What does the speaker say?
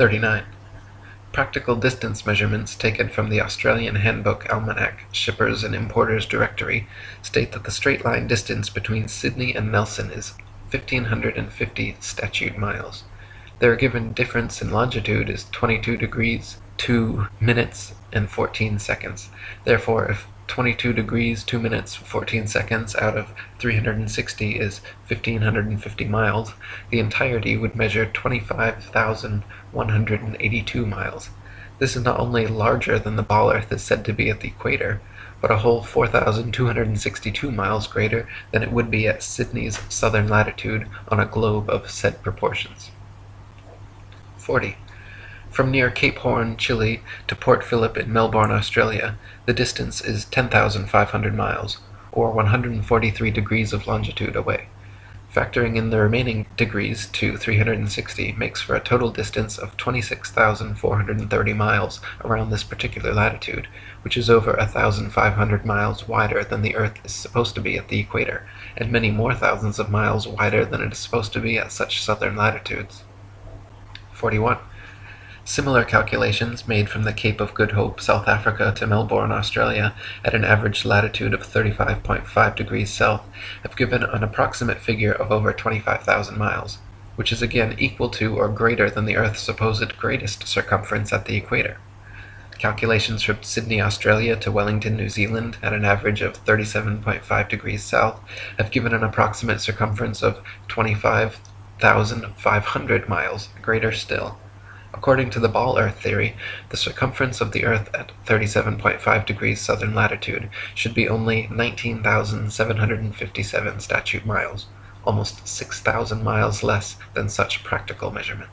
39. Practical distance measurements taken from the Australian Handbook Almanac Shippers and Importers Directory state that the straight line distance between Sydney and Nelson is 1550 statute miles. Their given difference in longitude is 22 degrees 2 minutes and 14 seconds. Therefore, if 22 degrees 2 minutes 14 seconds out of 360 is 1550 miles, the entirety would measure 25,182 miles. This is not only larger than the ball earth is said to be at the equator, but a whole 4,262 miles greater than it would be at Sydney's southern latitude on a globe of said proportions. 40. From near Cape Horn, Chile, to Port Phillip in Melbourne, Australia, the distance is 10,500 miles, or 143 degrees of longitude away. Factoring in the remaining degrees to 360 makes for a total distance of 26,430 miles around this particular latitude, which is over 1,500 miles wider than the Earth is supposed to be at the equator, and many more thousands of miles wider than it is supposed to be at such southern latitudes. 41. Similar calculations made from the Cape of Good Hope, South Africa to Melbourne, Australia, at an average latitude of 35.5 degrees south, have given an approximate figure of over 25,000 miles, which is again equal to or greater than the Earth's supposed greatest circumference at the equator. Calculations from Sydney, Australia to Wellington, New Zealand, at an average of 37.5 degrees south, have given an approximate circumference of 25,500 miles, greater still. According to the ball earth theory, the circumference of the earth at 37.5 degrees southern latitude should be only 19,757 statute miles, almost 6,000 miles less than such practical measurements.